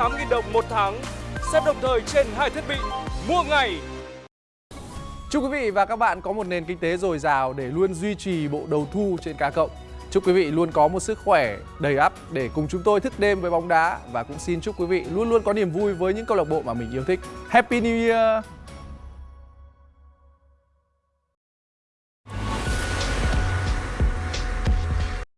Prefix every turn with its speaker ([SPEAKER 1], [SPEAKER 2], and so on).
[SPEAKER 1] 8.000 đồng một tháng. Xét đồng thời trên hai thiết bị. Mua ngày
[SPEAKER 2] Chúc quý vị và các bạn có một nền kinh tế dồi dào để luôn duy trì bộ đầu thu trên cá cộng. Chúc quý vị luôn có một sức khỏe đầy ắp để cùng chúng tôi thức đêm với bóng đá và cũng xin chúc quý vị luôn luôn có niềm vui với những câu lạc bộ mà mình yêu thích. Happy New Year!